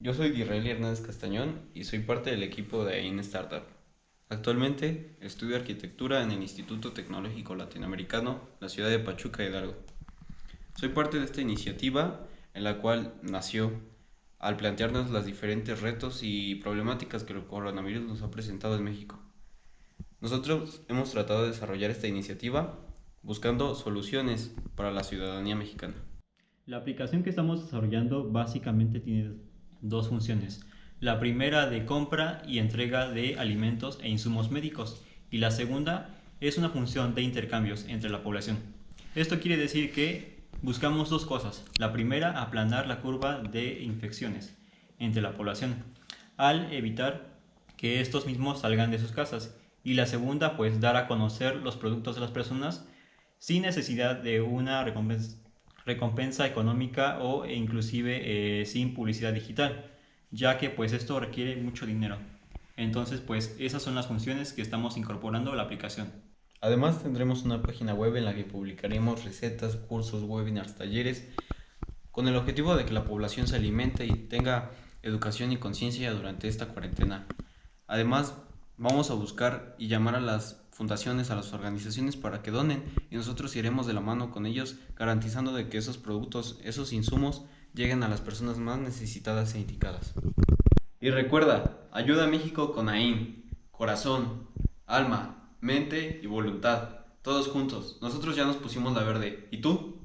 Yo soy Disraeli Hernández Castañón y soy parte del equipo de AIN Startup. Actualmente estudio arquitectura en el Instituto Tecnológico Latinoamericano, la ciudad de Pachuca Hidalgo. Soy parte de esta iniciativa en la cual nació al plantearnos los diferentes retos y problemáticas que el coronavirus nos ha presentado en México. Nosotros hemos tratado de desarrollar esta iniciativa buscando soluciones para la ciudadanía mexicana. La aplicación que estamos desarrollando básicamente tiene dos funciones. La primera de compra y entrega de alimentos e insumos médicos y la segunda es una función de intercambios entre la población. Esto quiere decir que buscamos dos cosas. La primera, aplanar la curva de infecciones entre la población al evitar que estos mismos salgan de sus casas y la segunda, pues dar a conocer los productos de las personas sin necesidad de una recompensa recompensa económica o inclusive eh, sin publicidad digital, ya que pues esto requiere mucho dinero. Entonces pues esas son las funciones que estamos incorporando a la aplicación. Además tendremos una página web en la que publicaremos recetas, cursos, webinars, talleres, con el objetivo de que la población se alimente y tenga educación y conciencia durante esta cuarentena. Además, vamos a buscar y llamar a las fundaciones, a las organizaciones para que donen y nosotros iremos de la mano con ellos garantizando de que esos productos, esos insumos lleguen a las personas más necesitadas e indicadas. Y recuerda, ayuda a México con AIN, corazón, alma, mente y voluntad, todos juntos. Nosotros ya nos pusimos la verde. ¿Y tú?